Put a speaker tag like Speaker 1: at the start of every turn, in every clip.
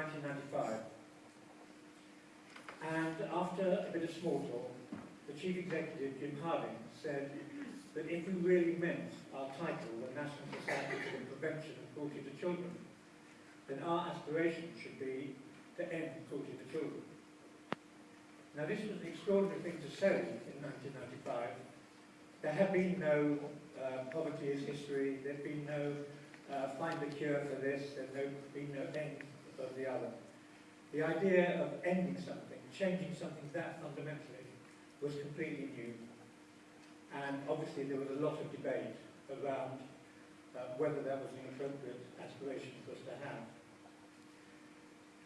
Speaker 1: 1995. And after a bit of small talk, the Chief Executive, Jim Harding, said that if we really meant our title, the National Society for the Prevention of Cruelty to Children, then our aspiration should be to end cruelty to children. Now this was an extraordinary thing to say in 1995. There had been no uh, poverty as history, there had been no uh, find a cure for this, there had no, been no end the other. The idea of ending something, changing something that fundamentally, was completely new. And obviously there was a lot of debate around uh, whether that was an appropriate aspiration for us to have.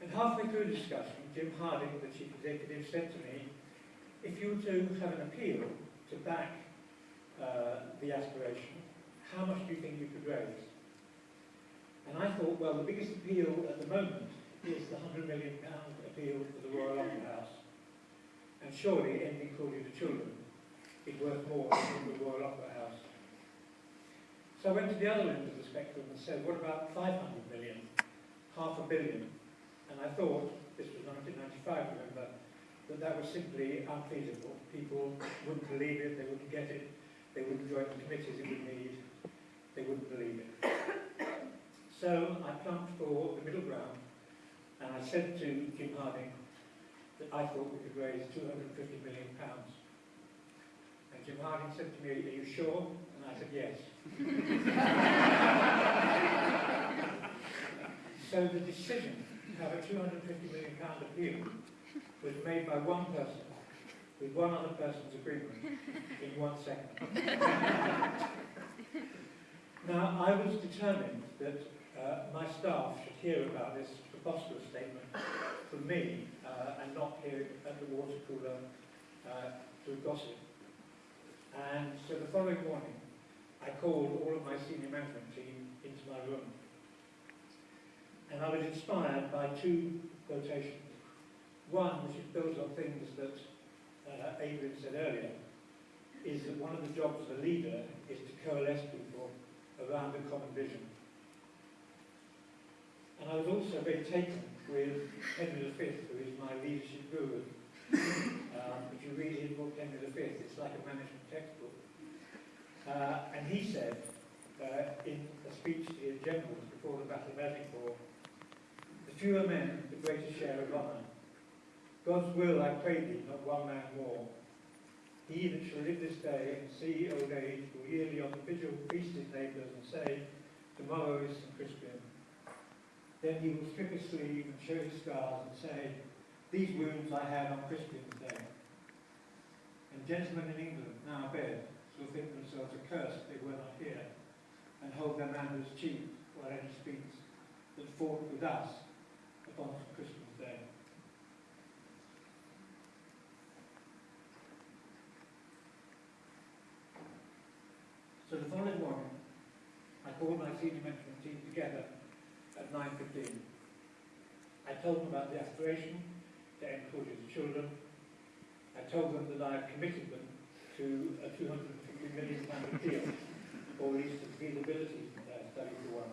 Speaker 1: And halfway through the discussion, Jim Harding, the chief executive, said to me, if you were to have an appeal to back uh, the aspiration, how much do you think you could raise? And I thought, well, the biggest appeal at the moment is the £100 million appeal for the Royal Opera House. And surely ending cruelty to children is worth more than the Royal Opera House. So I went to the other end of the spectrum and said, what about 500 million, half a billion? And I thought, this was 1995, remember, that that was simply unfeasible. People wouldn't believe it, they wouldn't get it, they wouldn't join the committees it would need, they wouldn't believe it. So I plumped for the middle ground, and I said to Jim Harding that I thought we could raise 250 million pounds. And Jim Harding said to me, are you sure? And I said, yes. so the decision to have a 250 million pound appeal was made by one person with one other person's agreement in one second. now, I was determined that uh, my staff should hear about this preposterous statement from me uh, and not hear it at the water cooler uh, through gossip. And so the following morning, I called all of my senior management team into my room and I was inspired by two quotations. One, which built on things that uh, Adrian said earlier, is that one of the jobs of a leader is to coalesce people around a common vision. I was also very taken with Henry V, who is my leadership guru. Um, if you read his book, Henry V, it's like a management textbook. Uh, and he said, uh, in a speech to his generals before the Battle of Agincourt, the fewer men, the greater share of honour. God's will, I pray thee, not one man more. He that shall live this day and see old age will yearly on the vigil feast his neighbours and say, Tomorrow is St. Crispin. Then he will strip his sleeve and show his scars and say, These wounds I had on Crispin's day. And gentlemen in England, now abed, shall think themselves accursed they were not here, and hold their manners cheap while any speaks that fought with us upon Crispin's day. So the following morning, I called my senior management team together at 9.15. I told them about the aspiration cruelty to children. I told them that I had committed them to a 250 million pound appeal, or at least a feasibility uh, study for one.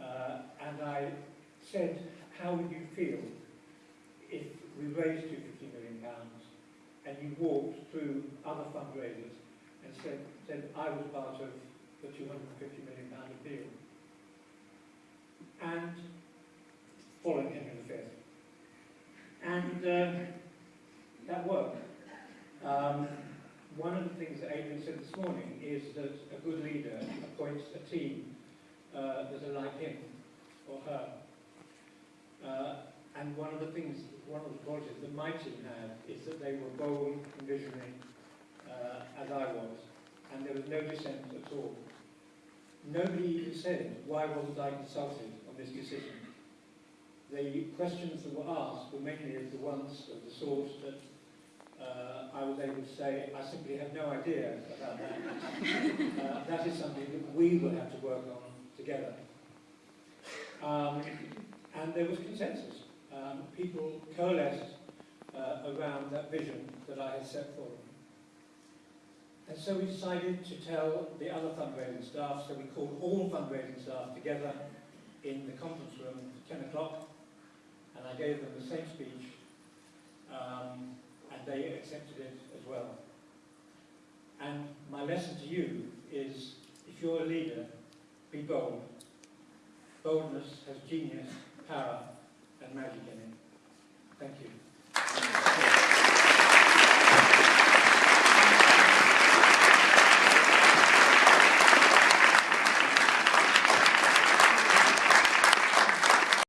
Speaker 1: Uh, and I said how would you feel if we raised 250 million pounds and you walked through other fundraisers and said, said I was part of the 250 million pound appeal? And following Henry V. And um, that worked. Um, one of the things that Adrian said this morning is that a good leader appoints a team uh, that are like him or her. Uh, and one of the things, one of the qualities that my team had is that they were bold and visionary, uh, as I was, and there was no dissent at all. Nobody even said, why wasn't I consulted on this decision? The questions that were asked were mainly of the ones of the sort that uh, I was able to say, I simply have no idea about that. uh, that is something that we will have to work on together. Um, and there was consensus. Um, people coalesced uh, around that vision that I had set for them. And so we decided to tell the other fundraising staff, so we called all fundraising staff together in the conference room at 10 o'clock, I gave them the same speech, um, and they accepted it as well. And my lesson to you is, if you're a leader, be bold. Boldness has genius, power, and magic in it. Thank you.